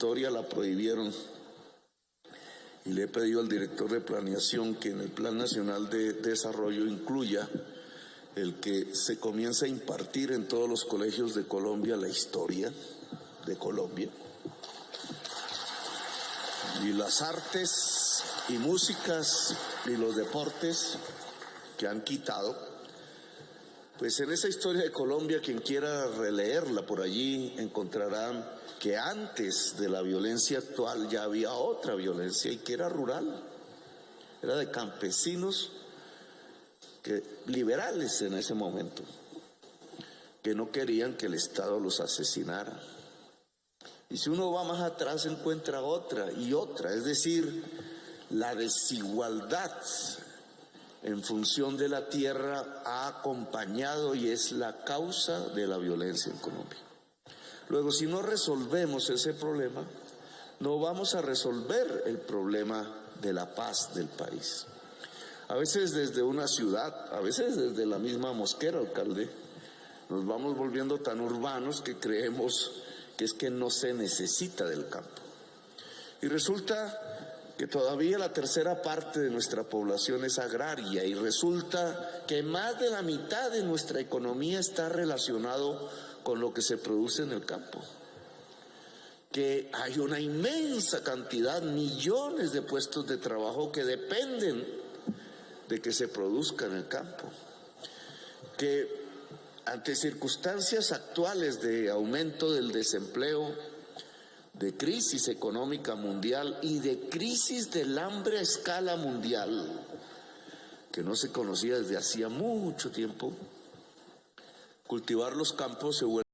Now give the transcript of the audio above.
historia la prohibieron y le he pedido al director de planeación que en el Plan Nacional de Desarrollo incluya el que se comience a impartir en todos los colegios de Colombia la historia de Colombia y las artes y músicas y los deportes que han quitado. Pues en esa historia de Colombia, quien quiera releerla por allí encontrará que antes de la violencia actual ya había otra violencia y que era rural, era de campesinos que, liberales en ese momento, que no querían que el Estado los asesinara. Y si uno va más atrás encuentra otra y otra, es decir, la desigualdad en función de la tierra ha acompañado y es la causa de la violencia en Colombia. Luego, si no resolvemos ese problema, no vamos a resolver el problema de la paz del país. A veces desde una ciudad, a veces desde la misma mosquera, alcalde, nos vamos volviendo tan urbanos que creemos que es que no se necesita del campo. Y resulta que todavía la tercera parte de nuestra población es agraria y resulta que más de la mitad de nuestra economía está relacionado con lo que se produce en el campo. Que hay una inmensa cantidad, millones de puestos de trabajo que dependen de que se produzca en el campo. Que ante circunstancias actuales de aumento del desempleo, de crisis económica mundial y de crisis del hambre a escala mundial, que no se conocía desde hacía mucho tiempo, cultivar los campos se vuelve